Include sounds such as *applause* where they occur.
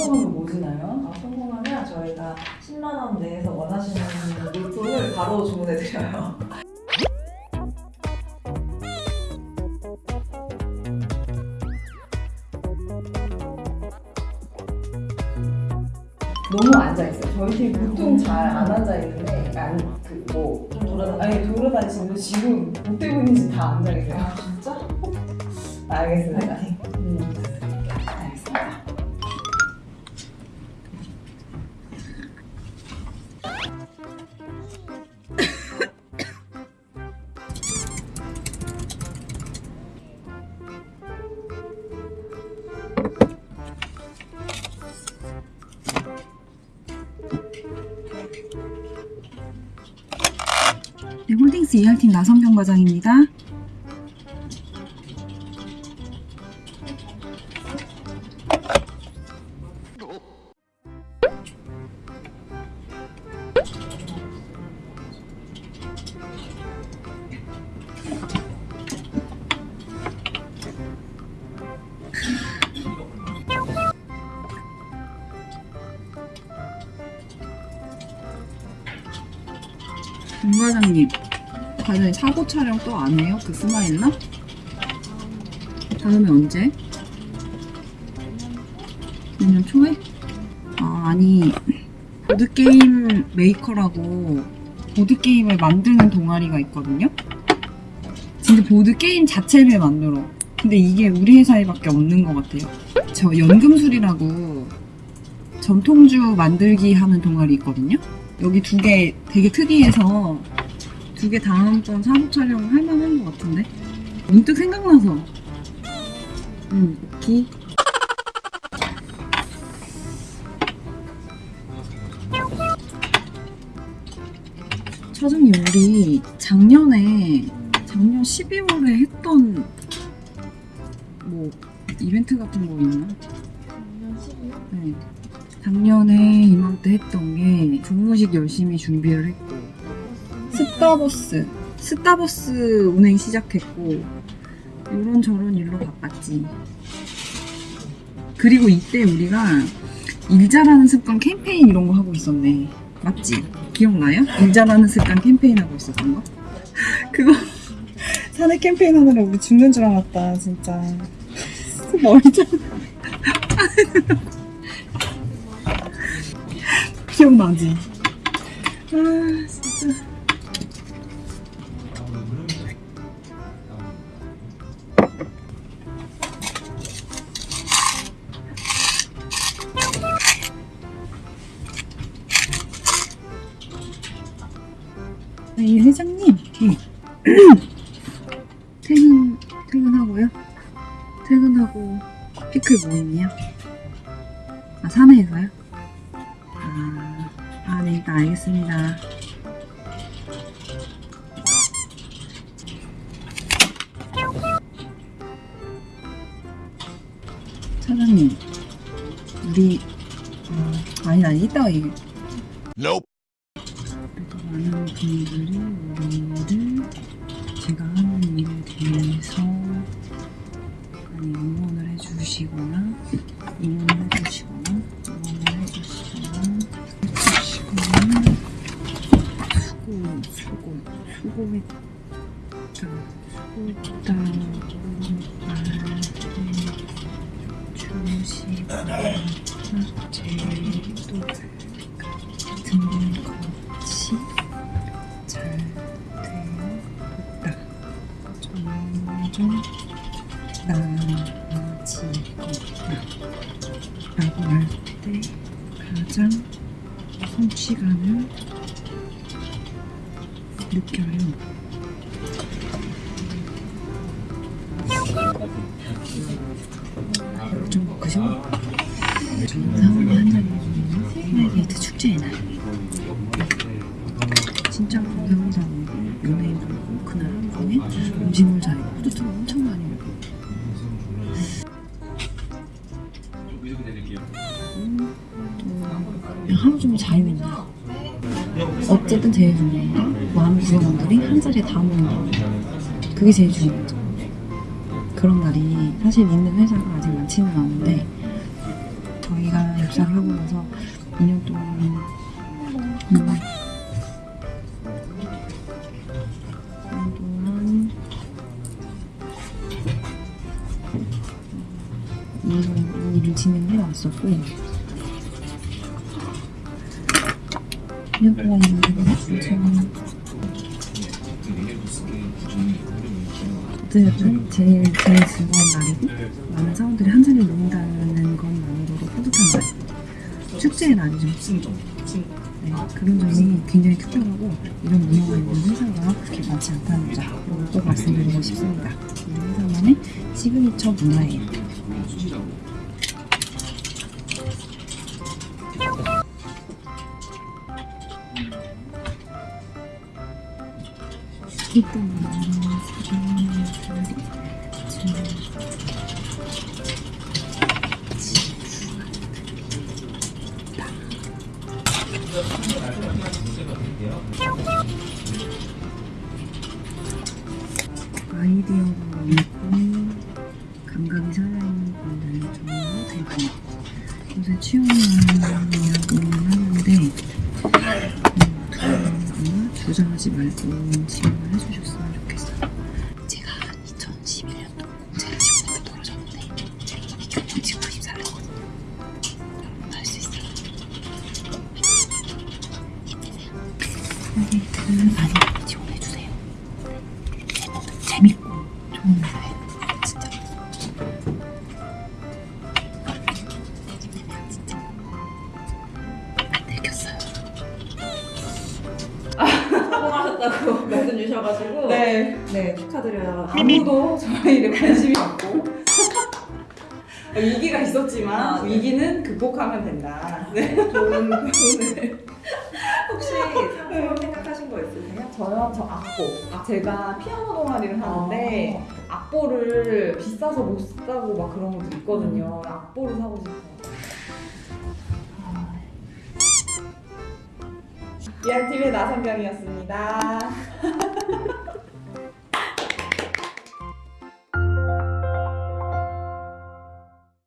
성공하면 뭐 주나요? 아, 성공하면 저희가 10만 원 내에서 원하시는 물품을 바로 주문해 드려요. 너무 앉아있어요. 저희 팀 보통 잘 안 앉아있는데, 안, 그, 뭐, 좀 돌아다니. 아니, 돌아다니시는데 지금 뭐 때문인지 다 앉아계세요. 아 진짜? 알겠습니다. 네, 홀딩스 ER팀 나성경 과장입니다. 임 과장님, 과장님 사고 촬영 또 안 해요? 그 스마일러? 다음에 언제? 내년 초에? 아, 아니 보드게임 메이커라고 보드게임을 만드는 동아리가 있거든요? 진짜 보드게임 자체를 만들어 근데 이게 우리 회사에밖에 없는 것 같아요 저 연금술이라고 전통주 만들기 하는 동아리 있거든요? 여기 두 개 되게 특이해서 두개 다음번 사고 촬영 할 만한 것 같은데? 문득 생각나서. 응, 오케이. 차장님, 우리 작년에, 작년 12월에 했던 뭐, 이벤트 같은 거 있나? 네. 작년에 이맘때 했던 게 종무식 열심히 준비를 했고 스타버스 스타버스 운행 시작했고 이런 저런 일로 바빴지 그리고 이때 우리가 일 잘하는 습관 캠페인 이런 거 하고 있었네 맞지? 기억나요? 일 잘하는 습관 캠페인 하고 있었던 거? *laughs* 그거 *laughs* 사내 캠페인 하느라 우리 죽는 줄 알았다 진짜 *laughs* 잘 기억나지? 아 진짜 네, 회장님 네. *clears throat* 퇴근 퇴근하고요? 퇴근하고 피클 모임이요? 아 사내에서요? 아, 아, 네, 일단 알겠습니다. 차장님, 우리, 어, 아니, 아니, 이따가 얘기. Nope. 많은 분들이 우리를 제가 하는 일에 대해서 많이 응원을 해주시거나, 응원을 해주시거나, 응원을 해주시거나, 해주시거나, 수고, 수고, 수고했다, 수고했다고 말해주시거나, 제도 같은 것이 라고 할 때 가장 성취감을 느껴요. 좀 그죠? 정상으로 한 자리에서 스마일게이트 축제의 날. 진짜 하루 종일 자유인다 어쨌든 제일 중요한 건 많은 구성원들이 한 자리에 다 거. 그게 제일 중요하죠. 그런 날이 사실 있는 회사가 아직 많지는 않은데 저희가 입사를 하고 나서 2년 동안 음, 2년 동안 이 일을 진행해 왔었고 2년 동안 지금 어쨌든 제일 제일 즐거운 날이고 많은 사람들이 한 자리에 모인다는 것만으로도 뿌듯한 날 축제의 날이죠 네, 그런 점이 굉장히 특별하고 이런 문화가 있는 회사가 그렇게 많지 않다는 점꼭 말씀드리고 싶습니다 이 회사만의 시그니처 문화예요 일단 아이디어가 있고 감 주저하지 말고 지원을 해주셨으면 좋겠어요. 제가 2011년도 공채를 지원했다 떨어졌는데 제가 지금 지금 94였거든요. 여러분 할수 있어요. 힘내세요. 여기 그 많이 하셨다고 *laughs* 말씀 주셔가지고 네. 네 축하드려요. 아무도 저희를 관심이 없고 *laughs* 위기가 있었지만 아, 네. 위기는 극복하면 된다. 네. 좋은 교훈을 *laughs* 혹시 상품 생각하신 거 있으세요? 저요? 저 악보. 제가 피아노 동아리를 하는데 악보를 비싸서 못 사고 막 그런 것도 있거든요. 악보를 사고 싶어요. 이한팀의 나성경이었습니다. *laughs*